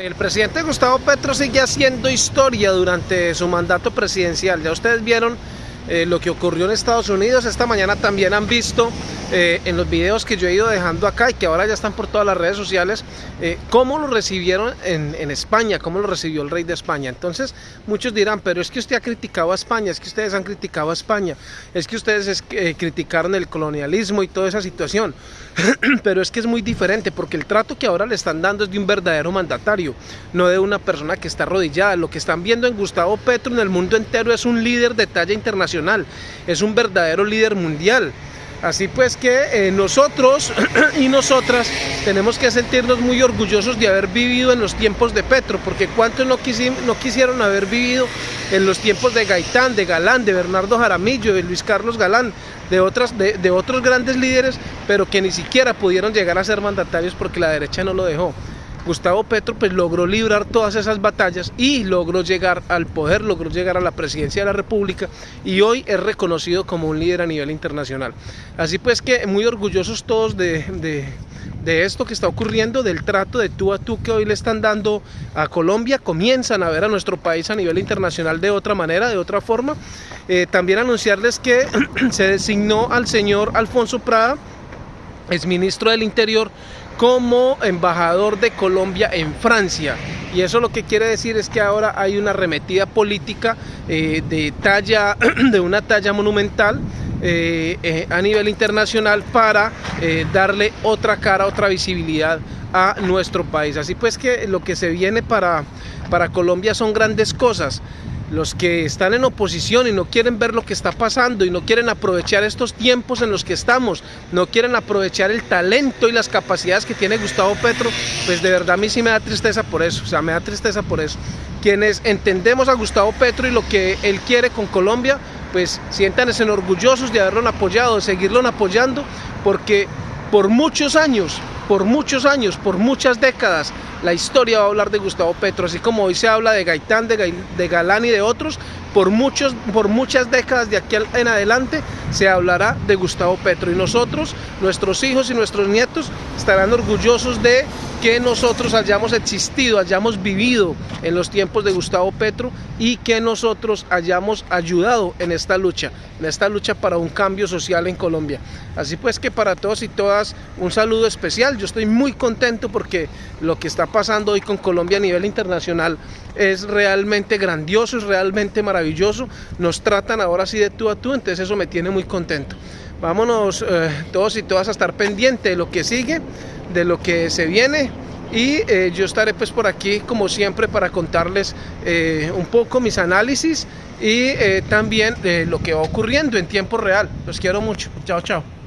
El presidente Gustavo Petro sigue haciendo historia durante su mandato presidencial. Ya ustedes vieron eh, lo que ocurrió en Estados Unidos. Esta mañana también han visto eh, en los videos que yo he ido dejando acá y que ahora ya están por todas las redes sociales, eh, cómo lo recibieron en, España, cómo lo recibió el rey de España. Entonces muchos dirán, pero es que usted ha criticado a España, es que ustedes han criticado a España, es que ustedes es, criticaron el colonialismo y toda esa situación. pero es que es muy diferente porque el trato que ahora le están dando es de un verdadero mandatario, no de una persona que está arrodillada. Lo que están viendo en Gustavo Petro en el mundo entero es un líder de talla internacional es un verdadero líder mundial. Así pues que eh, nosotros y nosotras tenemos que sentirnos muy orgullosos de haber vivido en los tiempos de Petro, porque cuántos no, no quisieron haber vivido en los tiempos de Gaitán, de Galán, de Bernardo Jaramillo, de Luis Carlos Galán, de, otras, de, de otros grandes líderes, pero que ni siquiera pudieron llegar a ser mandatarios porque la derecha no lo dejó. Gustavo Petro pues logró librar todas esas batallas y logró llegar al poder, logró llegar a la presidencia de la república y hoy es reconocido como un líder a nivel internacional. Así pues que muy orgullosos todos de, esto que está ocurriendo, del trato de tú a tú que hoy le están dando a Colombia, comienzan a ver a nuestro país a nivel internacional de otra manera, de otra forma. Eh, también anunciarles que se designó al señor Alfonso Prada, es ministro del Interior, como embajador de Colombia en Francia. Y eso lo que quiere decir es que ahora hay una arremetida política eh, de, talla, de una talla monumental eh, eh, a nivel internacional para darle otra cara, otra visibilidad a nuestro país. Así pues que lo que se viene para, para Colombia son grandes cosas los que están en oposición y no quieren ver lo que está pasando y no quieren aprovechar estos tiempos en los que estamos, no quieren aprovechar el talento y las capacidades que tiene Gustavo Petro, pues de verdad a mí sí me da tristeza por eso, o sea, me da tristeza por eso. Quienes entendemos a Gustavo Petro y lo que él quiere con Colombia, pues siéntanse orgullosos de haberlo apoyado, de seguirlo apoyando, porque por muchos años, por muchos años, por muchas décadas, la historia va a hablar de Gustavo Petro, así como hoy se habla de Gaitán, de, Galán y de otros, por, muchos, por muchas décadas de aquí en adelante se hablará de Gustavo Petro. Y nosotros, nuestros hijos y nuestros nietos estarán orgullosos de que nosotros hayamos existido, hayamos vivido en los tiempos de Gustavo Petro y que nosotros hayamos ayudado en esta lucha, en esta lucha para un cambio social en Colombia. Así pues que para todos y todas un saludo especial, yo estoy muy contento porque lo que está pasando hoy con Colombia a nivel internacional es realmente grandioso, es realmente maravilloso, nos tratan ahora sí de tú a tú, entonces eso me tiene muy contento. Vámonos eh, todos y todas a estar pendientes de lo que sigue, de lo que se viene y eh, yo estaré pues por aquí como siempre para contarles eh, un poco mis análisis y también de lo que va ocurriendo en tiempo real. Los quiero mucho. Chao, chao.